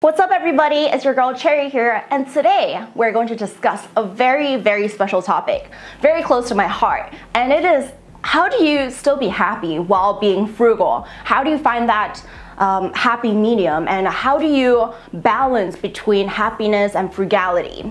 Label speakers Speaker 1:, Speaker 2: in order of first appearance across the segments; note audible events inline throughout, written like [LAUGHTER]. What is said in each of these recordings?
Speaker 1: What's up everybody, it's your girl Cherry here and today we're going to discuss a very very special topic, very close to my heart and it is how do you still be happy while being frugal? How do you find that um, happy medium and how do you balance between happiness and frugality?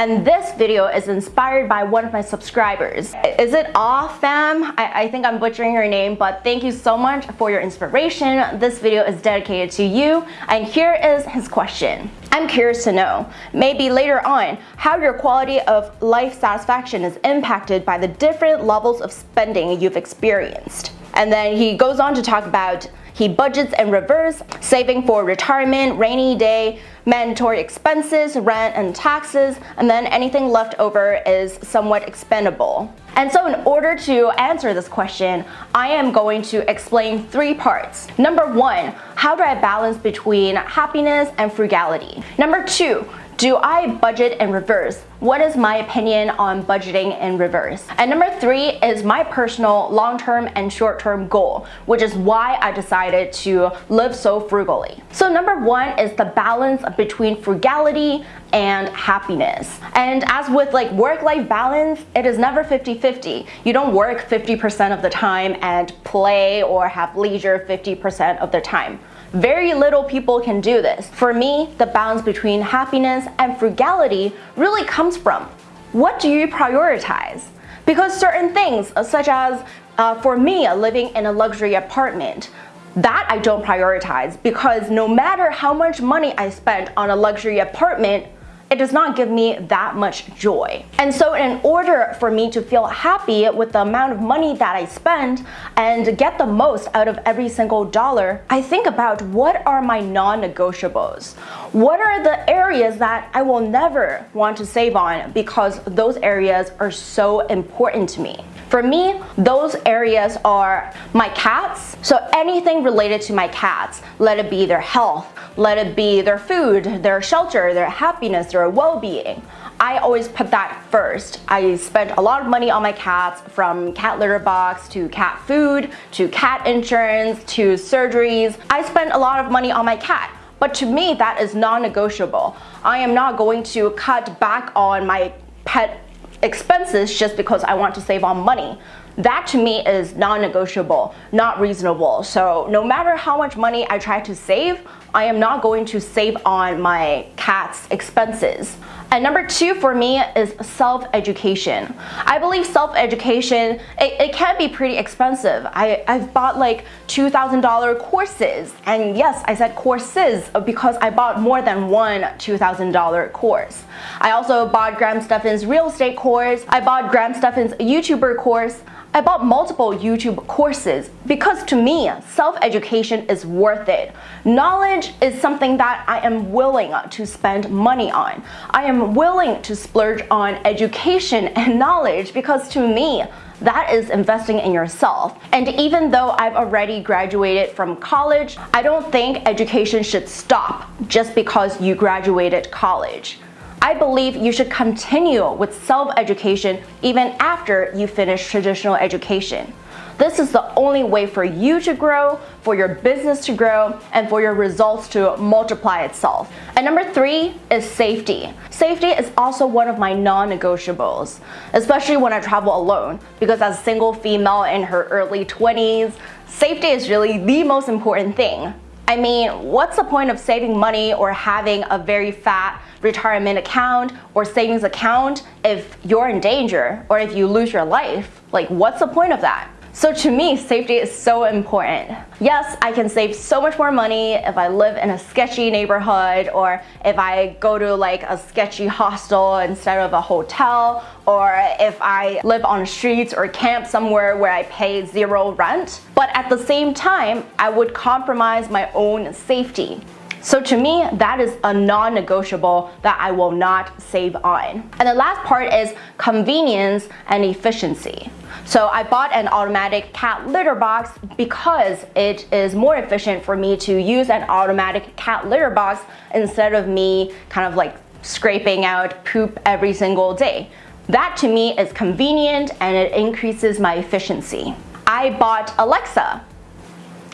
Speaker 1: And this video is inspired by one of my subscribers. Is it off fam? I, I think I'm butchering your name, but thank you so much for your inspiration. This video is dedicated to you. And here is his question. I'm curious to know, maybe later on, how your quality of life satisfaction is impacted by the different levels of spending you've experienced. And then he goes on to talk about he budgets in reverse, saving for retirement, rainy day, mandatory expenses, rent and taxes, and then anything left over is somewhat expendable. And so in order to answer this question, I am going to explain three parts. Number one, how do I balance between happiness and frugality? Number two, do I budget in reverse? What is my opinion on budgeting in reverse? And number three is my personal long-term and short-term goal, which is why I decided to live so frugally. So number one is the balance between frugality and happiness. And as with like work-life balance, it is never 50-50. You don't work 50% of the time and play or have leisure 50% of the time. Very little people can do this. For me, the balance between happiness and frugality really comes from what do you prioritize? Because certain things, uh, such as uh, for me, living in a luxury apartment, that I don't prioritize because no matter how much money I spend on a luxury apartment, it does not give me that much joy. And so in order for me to feel happy with the amount of money that I spend and get the most out of every single dollar, I think about what are my non-negotiables? What are the areas that I will never want to save on because those areas are so important to me? For me, those areas are my cats. So anything related to my cats, let it be their health, let it be their food, their shelter, their happiness, their well-being. I always put that first. I spent a lot of money on my cats from cat litter box to cat food to cat insurance to surgeries. I spent a lot of money on my cat. But to me, that is non-negotiable. I am not going to cut back on my pet expenses just because I want to save on money. That to me is non-negotiable, not reasonable. So no matter how much money I try to save, I am not going to save on my cat's expenses. And number two for me is self-education. I believe self-education, it, it, can be pretty expensive. I, I've bought like $2,000 courses. And yes, I said courses because I bought more than one $2,000 course. I also bought Graham Stephan's real estate course. I bought Graham Stephan's YouTuber course. I bought multiple YouTube courses because to me, self-education is worth it. Knowledge is something that I am willing to spend money on. I am willing to splurge on education and knowledge because to me, that is investing in yourself. And even though I've already graduated from college, I don't think education should stop just because you graduated college. I believe you should continue with self-education even after you finish traditional education. This is the only way for you to grow, for your business to grow, and for your results to multiply itself. And number three is safety. Safety is also one of my non-negotiables, especially when I travel alone, because as a single female in her early 20s, safety is really the most important thing. I mean, what's the point of saving money or having a very fat retirement account or savings account if you're in danger or if you lose your life? Like, what's the point of that? So to me, safety is so important. Yes, I can save so much more money if I live in a sketchy neighborhood or if I go to like a sketchy hostel instead of a hotel or if I live on streets or camp somewhere where I pay zero rent. But at the same time, I would compromise my own safety. So to me, that is a non-negotiable that I will not save on. And the last part is convenience and efficiency. So I bought an automatic cat litter box because it is more efficient for me to use an automatic cat litter box instead of me kind of like scraping out poop every single day. That to me is convenient and it increases my efficiency. I bought Alexa.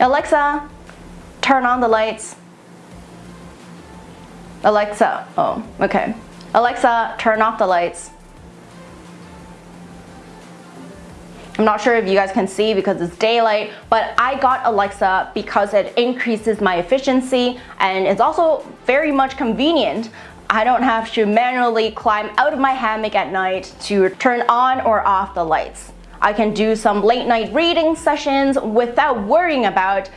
Speaker 1: Alexa, turn on the lights. Alexa, oh, okay. Alexa, turn off the lights. I'm not sure if you guys can see because it's daylight, but I got Alexa because it increases my efficiency and it's also very much convenient. I don't have to manually climb out of my hammock at night to turn on or off the lights. I can do some late night reading sessions without worrying about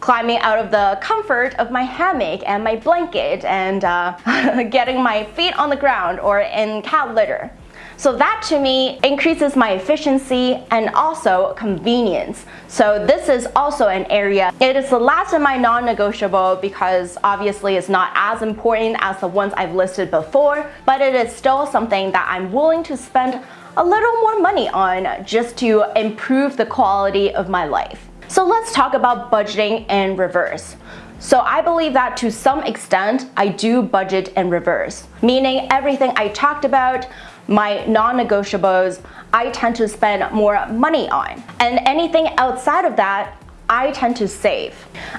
Speaker 1: climbing out of the comfort of my hammock and my blanket and uh, [LAUGHS] getting my feet on the ground or in cat litter. So that to me increases my efficiency and also convenience. So this is also an area. It is the last of my non-negotiable because obviously it's not as important as the ones I've listed before, but it is still something that I'm willing to spend a little more money on just to improve the quality of my life. So let's talk about budgeting in reverse. So I believe that to some extent, I do budget in reverse, meaning everything I talked about, my non-negotiables, I tend to spend more money on. And anything outside of that, I tend to save.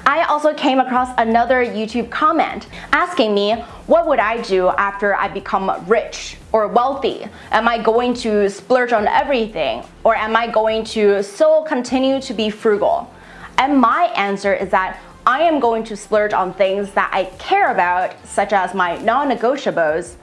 Speaker 1: I also came across another YouTube comment asking me what would I do after I become rich or wealthy? Am I going to splurge on everything or am I going to still continue to be frugal? And my answer is that I am going to splurge on things that I care about such as my non-negotiables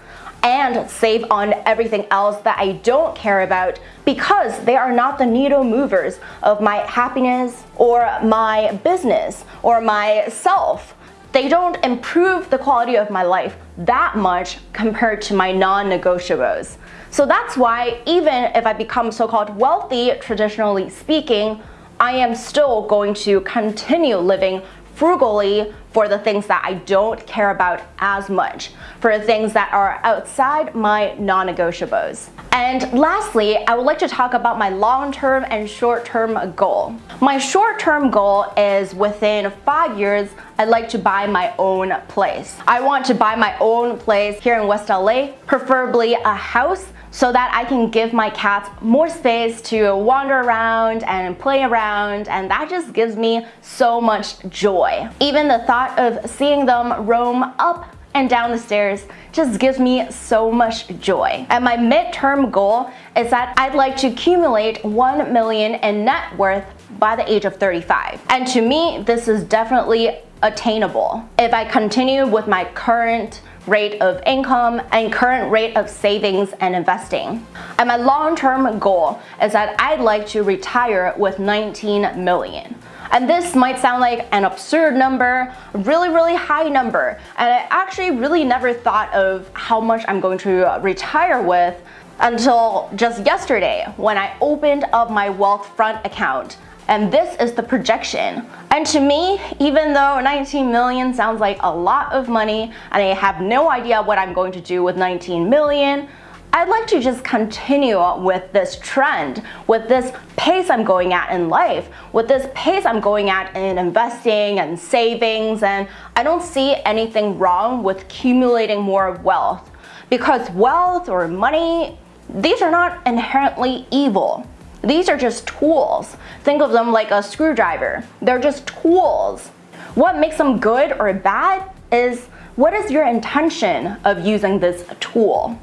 Speaker 1: and save on everything else that I don't care about because they are not the needle movers of my happiness or my business or myself. They don't improve the quality of my life that much compared to my non-negotiables. So that's why even if I become so-called wealthy, traditionally speaking, I am still going to continue living frugally for the things that I don't care about as much, for things that are outside my non-negotiables. And lastly, I would like to talk about my long-term and short-term goal. My short-term goal is within five years, I'd like to buy my own place. I want to buy my own place here in West LA, preferably a house so that I can give my cats more space to wander around and play around and that just gives me so much joy. Even the thought of seeing them roam up and down the stairs just gives me so much joy. And my midterm goal is that I'd like to accumulate 1 million in net worth by the age of 35. And to me, this is definitely attainable. If I continue with my current rate of income and current rate of savings and investing. And my long-term goal is that I'd like to retire with 19 million. And this might sound like an absurd number, really, really high number. And I actually really never thought of how much I'm going to retire with until just yesterday when I opened up my Wealthfront account and this is the projection. And to me, even though 19 million sounds like a lot of money and I have no idea what I'm going to do with 19 million, I'd like to just continue with this trend, with this pace I'm going at in life, with this pace I'm going at in investing and savings, and I don't see anything wrong with accumulating more wealth. Because wealth or money, these are not inherently evil. These are just tools. Think of them like a screwdriver. They're just tools. What makes them good or bad is what is your intention of using this tool?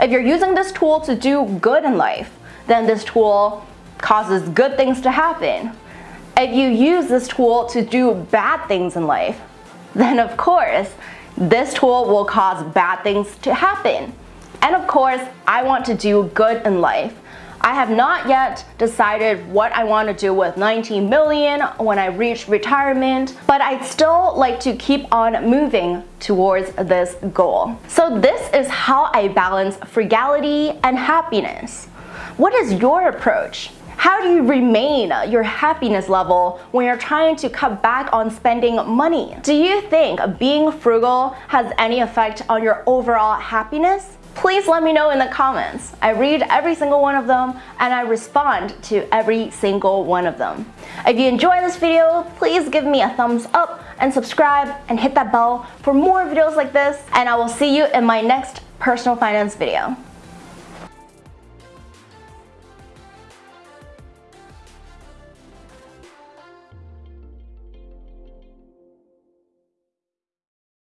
Speaker 1: If you're using this tool to do good in life, then this tool causes good things to happen. If you use this tool to do bad things in life, then of course, this tool will cause bad things to happen. And of course, I want to do good in life. I have not yet decided what I want to do with 19 million when I reach retirement, but I'd still like to keep on moving towards this goal. So this is how I balance frugality and happiness. What is your approach? How do you remain your happiness level when you're trying to cut back on spending money? Do you think being frugal has any effect on your overall happiness? Please let me know in the comments. I read every single one of them and I respond to every single one of them. If you enjoy this video, please give me a thumbs up and subscribe and hit that bell for more videos like this and I will see you in my next personal finance video.